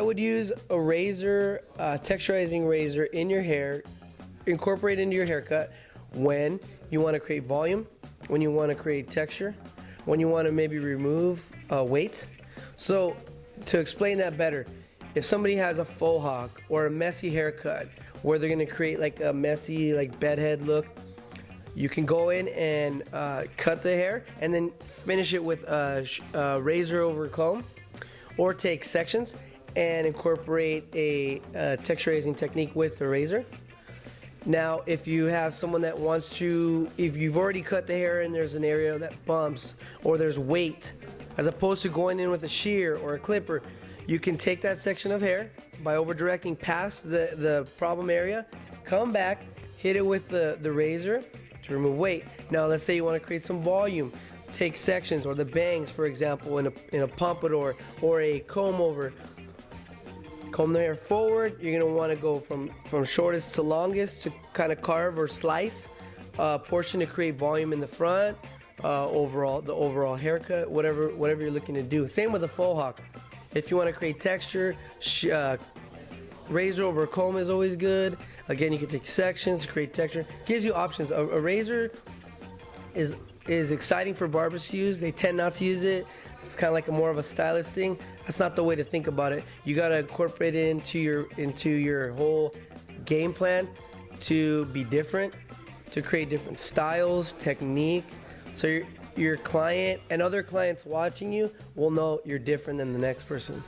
would use a razor, uh, texturizing razor in your hair, incorporate into your haircut when you want to create volume, when you want to create texture, when you want to maybe remove uh, weight. So to explain that better, if somebody has a faux hawk or a messy haircut where they're going to create like a messy like bedhead look, you can go in and uh, cut the hair and then finish it with a, a razor over comb or take sections and incorporate a, a texturizing technique with the razor. Now, if you have someone that wants to, if you've already cut the hair and there's an area that bumps or there's weight, as opposed to going in with a shear or a clipper, you can take that section of hair by over directing past the, the problem area, come back, hit it with the, the razor to remove weight. Now, let's say you want to create some volume. Take sections or the bangs, for example, in a, in a pompadour or a comb over comb the hair forward. You're gonna wanna go from, from shortest to longest to kind of carve or slice uh, portion to create volume in the front, uh, overall, the overall haircut, whatever, whatever you're looking to do. Same with the faux hawk. If you wanna create texture, uh, razor over comb is always good. Again, you can take sections, create texture. Gives you options. A, a razor is is exciting for barbers to use. They tend not to use it. It's kind of like a more of a stylist thing. That's not the way to think about it. You gotta incorporate it into your into your whole game plan to be different, to create different styles, technique. So your, your client and other clients watching you will know you're different than the next person.